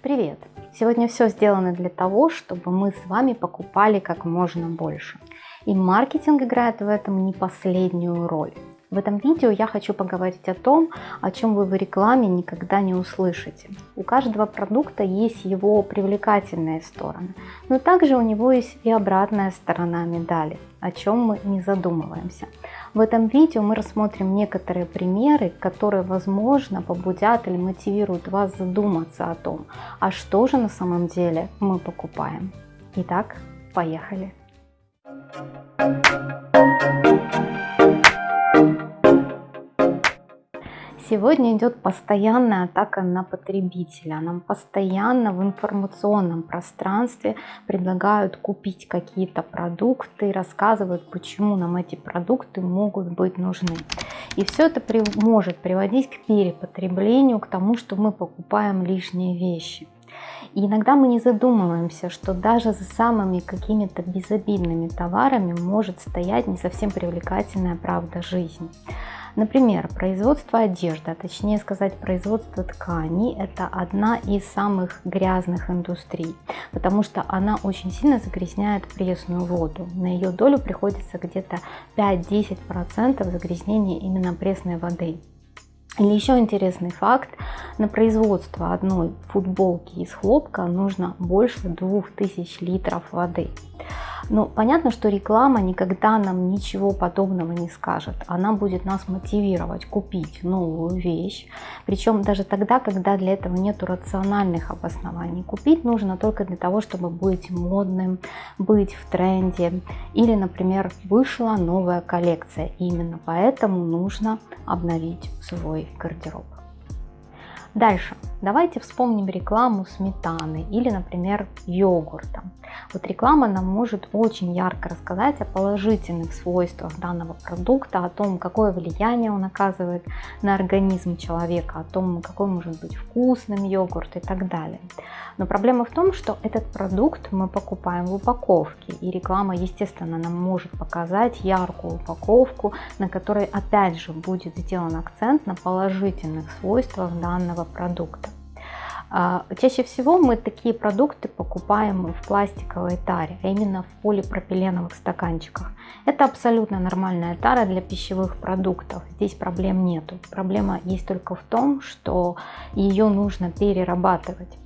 Привет! Сегодня все сделано для того, чтобы мы с вами покупали как можно больше. И маркетинг играет в этом не последнюю роль. В этом видео я хочу поговорить о том, о чем вы в рекламе никогда не услышите. У каждого продукта есть его привлекательные стороны, но также у него есть и обратная сторона медали, о чем мы не задумываемся. В этом видео мы рассмотрим некоторые примеры, которые, возможно, побудят или мотивируют вас задуматься о том, а что же на самом деле мы покупаем. Итак, поехали! Сегодня идет постоянная атака на потребителя. Нам постоянно в информационном пространстве предлагают купить какие-то продукты, рассказывают, почему нам эти продукты могут быть нужны. И все это при, может приводить к перепотреблению, к тому, что мы покупаем лишние вещи. И иногда мы не задумываемся, что даже за самыми какими-то безобидными товарами может стоять не совсем привлекательная правда жизни. Например, производство одежды, а точнее сказать производство тканей, это одна из самых грязных индустрий, потому что она очень сильно загрязняет пресную воду. На ее долю приходится где-то 5-10% загрязнения именно пресной воды. Или еще интересный факт, на производство одной футболки из хлопка нужно больше 2000 литров воды. Но ну, понятно, что реклама никогда нам ничего подобного не скажет. Она будет нас мотивировать купить новую вещь. Причем даже тогда, когда для этого нет рациональных обоснований. Купить нужно только для того, чтобы быть модным, быть в тренде. Или, например, вышла новая коллекция. И именно поэтому нужно обновить свой гардероб. Дальше. Давайте вспомним рекламу сметаны или, например, йогурта. Вот реклама нам может очень ярко рассказать о положительных свойствах данного продукта, о том, какое влияние он оказывает на организм человека, о том, какой может быть вкусным йогурт и так далее. Но проблема в том, что этот продукт мы покупаем в упаковке, и реклама, естественно, нам может показать яркую упаковку, на которой опять же будет сделан акцент на положительных свойствах данного продукта. А, чаще всего мы такие продукты покупаем в пластиковой таре, а именно в полипропиленовых стаканчиках. Это абсолютно нормальная тара для пищевых продуктов, здесь проблем нету. Проблема есть только в том, что ее нужно перерабатывать.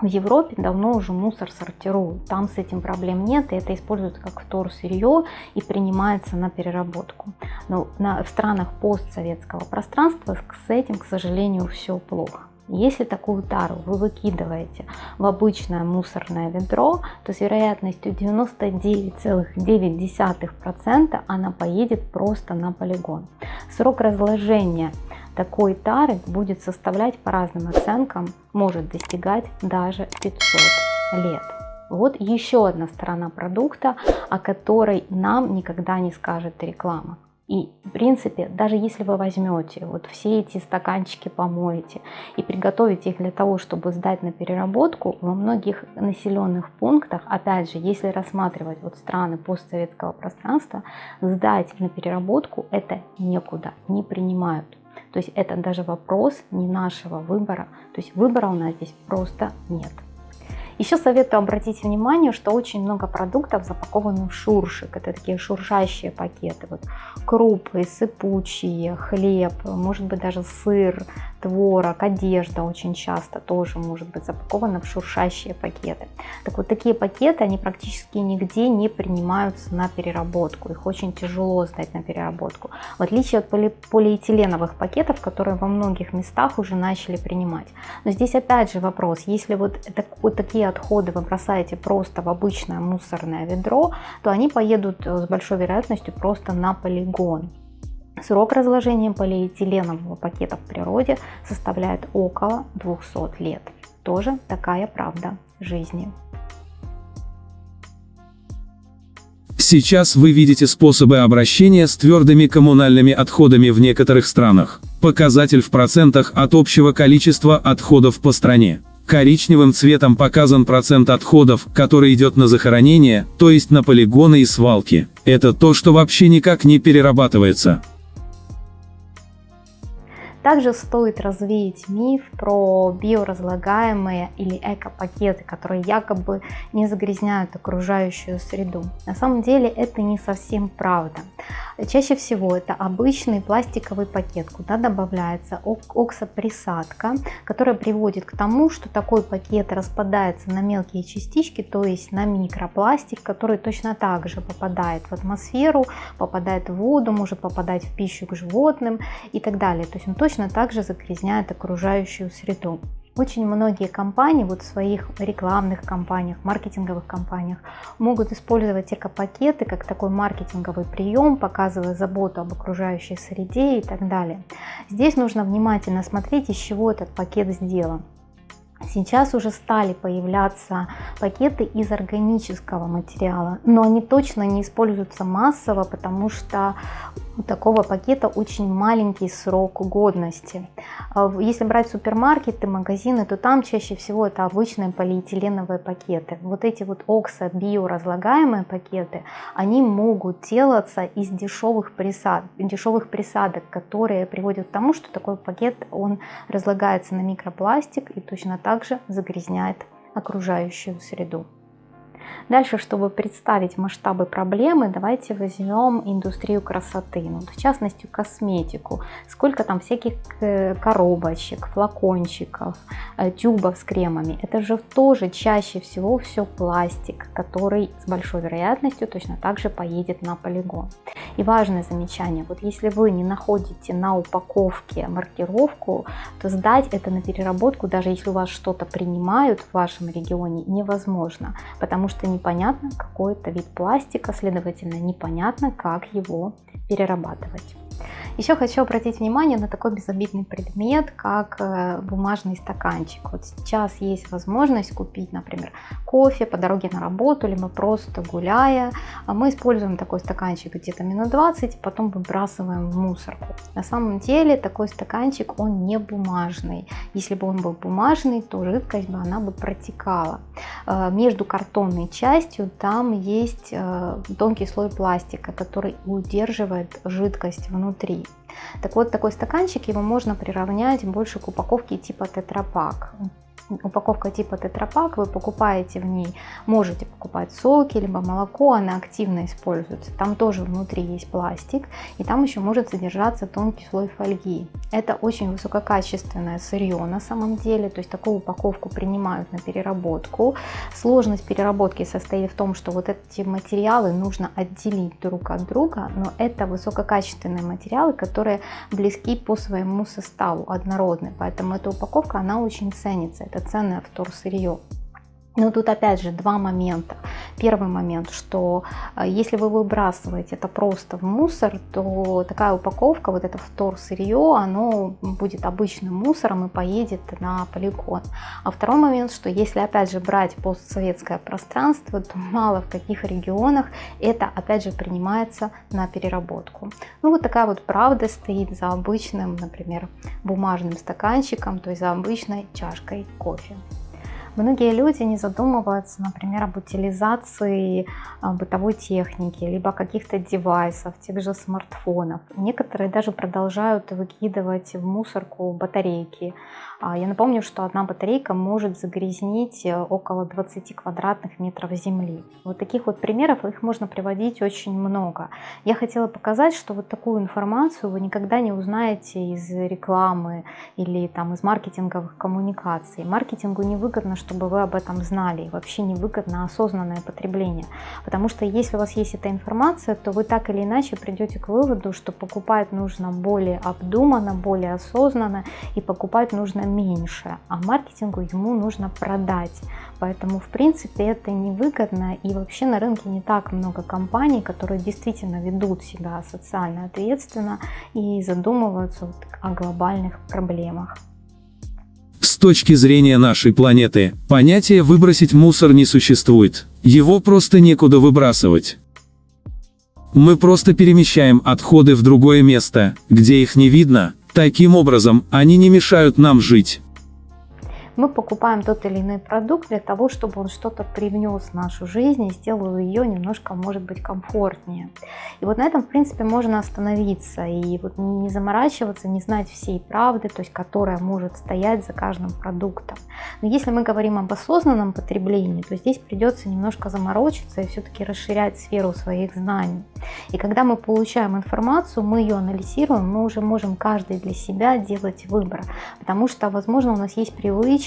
В Европе давно уже мусор сортируют, там с этим проблем нет, и это используется как вторсырье и принимается на переработку. Но в странах постсоветского пространства с этим, к сожалению, все плохо. Если такую тару вы выкидываете в обычное мусорное ведро, то с вероятностью 99,9% она поедет просто на полигон. Срок разложения такой тары будет составлять по разным оценкам, может достигать даже 500 лет. Вот еще одна сторона продукта, о которой нам никогда не скажет реклама. И, в принципе, даже если вы возьмете вот все эти стаканчики, помоете и приготовите их для того, чтобы сдать на переработку, во многих населенных пунктах, опять же, если рассматривать вот страны постсоветского пространства, сдать на переработку это некуда, не принимают. То есть это даже вопрос не нашего выбора, то есть выбора у нас здесь просто нет. Еще советую обратить внимание, что очень много продуктов запакованы в шуршик. Это такие шуршащие пакеты. Вот крупы, сыпучие, хлеб, может быть даже сыр, творог, одежда очень часто тоже может быть запакована в шуршащие пакеты. Так вот такие пакеты, они практически нигде не принимаются на переработку. Их очень тяжело сдать на переработку. В отличие от поли полиэтиленовых пакетов, которые во многих местах уже начали принимать. Но здесь опять же вопрос, если вот, так, вот такие отходы вы бросаете просто в обычное мусорное ведро, то они поедут э, с большой вероятностью просто на полигон. Срок разложения полиэтиленового пакета в природе составляет около 200 лет. Тоже такая правда жизни. Сейчас вы видите способы обращения с твердыми коммунальными отходами в некоторых странах. Показатель в процентах от общего количества отходов по стране. Коричневым цветом показан процент отходов, который идет на захоронение, то есть на полигоны и свалки. Это то, что вообще никак не перерабатывается. Также стоит развеять миф про биоразлагаемые или эко-пакеты, которые якобы не загрязняют окружающую среду. На самом деле это не совсем правда. Чаще всего это обычный пластиковый пакет, куда добавляется оксоприсадка, которая приводит к тому, что такой пакет распадается на мелкие частички, то есть на микропластик, который точно так же попадает в атмосферу, попадает в воду, может попадать в пищу к животным и так далее. То есть он точно так же загрязняет окружающую среду. Очень многие компании вот в своих рекламных кампаниях, маркетинговых кампаниях могут использовать эко-пакеты как такой маркетинговый прием, показывая заботу об окружающей среде и так далее. Здесь нужно внимательно смотреть, из чего этот пакет сделан. Сейчас уже стали появляться пакеты из органического материала, но они точно не используются массово, потому что у такого пакета очень маленький срок годности. А если брать супермаркеты, магазины, то там чаще всего это обычные полиэтиленовые пакеты. Вот эти вот оксо биоразлагаемые пакеты, они могут делаться из дешевых, присад, дешевых присадок, которые приводят к тому, что такой пакет он разлагается на микропластик и точно так же загрязняет окружающую среду. Дальше, чтобы представить масштабы проблемы, давайте возьмем индустрию красоты, ну, в частности косметику. Сколько там всяких э, коробочек, флакончиков, э, тюбов с кремами. Это же тоже чаще всего все пластик, который с большой вероятностью точно так же поедет на полигон. И важное замечание, вот если вы не находите на упаковке маркировку, то сдать это на переработку, даже если у вас что-то принимают в вашем регионе, невозможно, потому что не непонятно какой это вид пластика, следовательно непонятно, как его перерабатывать. Еще хочу обратить внимание на такой безобидный предмет, как э, бумажный стаканчик. Вот сейчас есть возможность купить, например, кофе по дороге на работу, либо просто гуляя. А мы используем такой стаканчик где-то минут 20, потом выбрасываем в мусорку. На самом деле такой стаканчик, он не бумажный. Если бы он был бумажный, то жидкость бы она бы протекала. Э, между картонной частью там есть э, тонкий слой пластика, который удерживает жидкость внутри. Так вот, такой стаканчик, его можно приравнять больше к упаковке типа тетрапак упаковка типа тетрапак, вы покупаете в ней, можете покупать соки, либо молоко, она активно используется. Там тоже внутри есть пластик, и там еще может содержаться тонкий слой фольги. Это очень высококачественное сырье на самом деле, то есть такую упаковку принимают на переработку. Сложность переработки состоит в том, что вот эти материалы нужно отделить друг от друга, но это высококачественные материалы, которые близки по своему составу, однородны, поэтому эта упаковка, она очень ценится. Это это ценное вторсырье. Но тут опять же два момента. Первый момент, что э, если вы выбрасываете это просто в мусор, то такая упаковка, вот это вторсырье, оно будет обычным мусором и поедет на полигон. А второй момент, что если опять же брать постсоветское пространство, то мало в каких регионах это опять же принимается на переработку. Ну вот такая вот правда стоит за обычным, например, бумажным стаканчиком, то есть за обычной чашкой кофе. Многие люди не задумываются, например, об утилизации а, бытовой техники, либо каких-то девайсов, тех же смартфонов. Некоторые даже продолжают выкидывать в мусорку батарейки. А, я напомню, что одна батарейка может загрязнить э, около 20 квадратных метров земли. Вот таких вот примеров, их можно приводить очень много. Я хотела показать, что вот такую информацию вы никогда не узнаете из рекламы или там из маркетинговых коммуникаций. Маркетингу невыгодно, чтобы вы об этом знали. И вообще невыгодно осознанное потребление. Потому что если у вас есть эта информация, то вы так или иначе придете к выводу, что покупать нужно более обдуманно, более осознанно и покупать нужно меньше, а маркетингу ему нужно продать. Поэтому, в принципе, это невыгодно. И вообще на рынке не так много компаний, которые действительно ведут себя социально ответственно и задумываются о глобальных проблемах. Точки зрения нашей планеты, понятия «выбросить мусор» не существует. Его просто некуда выбрасывать. Мы просто перемещаем отходы в другое место, где их не видно, таким образом, они не мешают нам жить. Мы покупаем тот или иной продукт для того, чтобы он что-то привнес в нашу жизнь и сделал ее немножко, может быть, комфортнее. И вот на этом, в принципе, можно остановиться и вот не заморачиваться, не знать всей правды, то есть которая может стоять за каждым продуктом. Но если мы говорим об осознанном потреблении, то здесь придется немножко заморочиться и все-таки расширять сферу своих знаний. И когда мы получаем информацию, мы ее анализируем, мы уже можем каждый для себя делать выбор. Потому что, возможно, у нас есть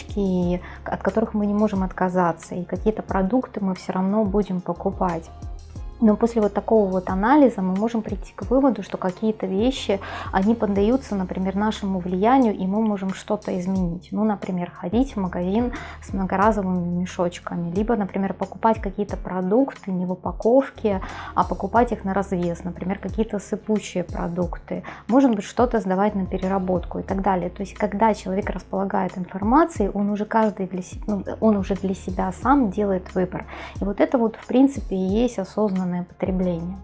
привычки, от которых мы не можем отказаться. И какие-то продукты мы все равно будем покупать. Но после вот такого вот анализа мы можем прийти к выводу, что какие-то вещи, они поддаются, например, нашему влиянию, и мы можем что-то изменить. Ну, например, ходить в магазин с многоразовыми мешочками, либо, например, покупать какие-то продукты не в упаковке, а покупать их на развес, например, какие-то сыпучие продукты. Может быть, что-то сдавать на переработку и так далее. То есть, когда человек располагает информацией, он уже каждый для ну, он уже для себя сам делает выбор. И вот это вот, в принципе, и есть осознанно осознанное потребление.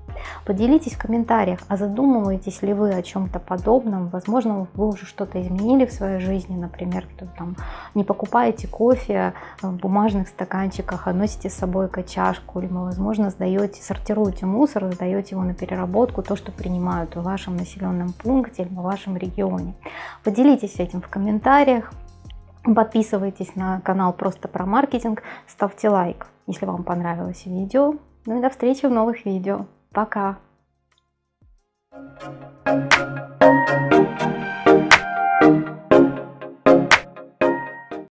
Поделитесь в комментариях, а задумываетесь ли вы о чем-то подобном? Возможно, вы уже что-то изменили в своей жизни, например, там, не покупаете кофе в бумажных стаканчиках, а носите с собой чашку, или, возможно, сдаете, сортируете мусор, сдаете его на переработку, то, что принимают в вашем населенном пункте или в вашем регионе. Поделитесь этим в комментариях. Подписывайтесь на канал Просто про маркетинг, ставьте лайк, если вам понравилось видео. Ну и до встречи в новых видео. Пока! Thank you.